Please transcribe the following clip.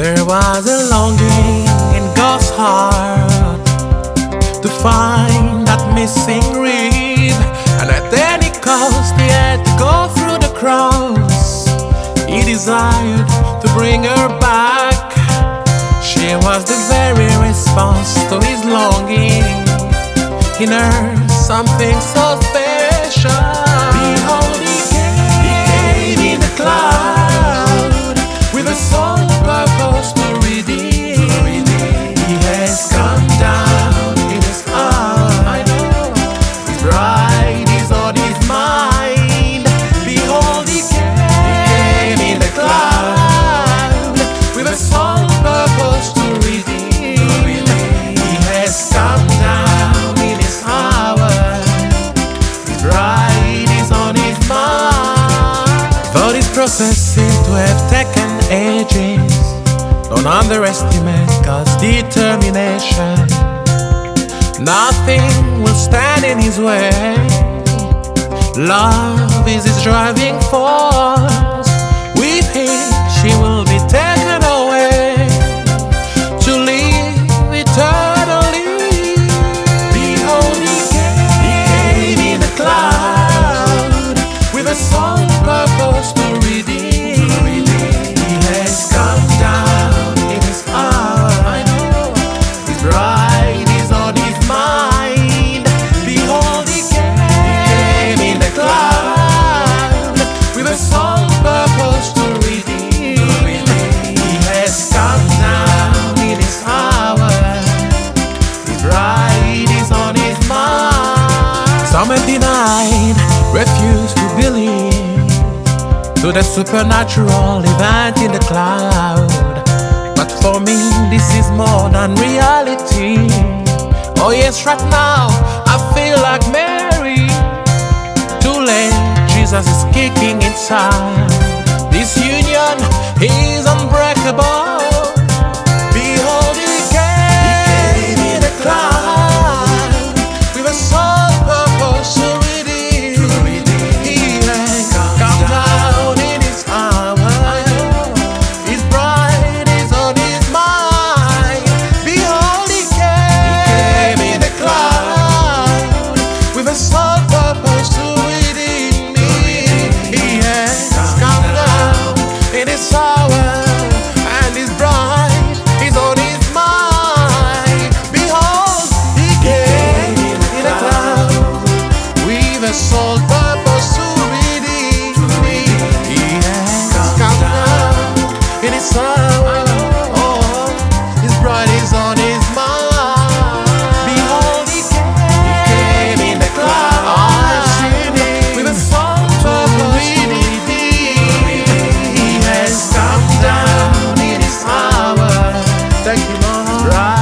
There was a longing in God's heart to find that missing rib, and at any cost, he had to go through the cross. He desired to bring her back. She was the very response to his longing. In her, something so This to have taken ages, don't underestimate God's determination. Nothing will stand in his way. Love is his driving force. With him, refused to believe to the supernatural event in the cloud. But for me, this is more than reality. Oh, yes, right now, I feel like Mary. Too late, Jesus is kicking inside. This union is unbreakable. right.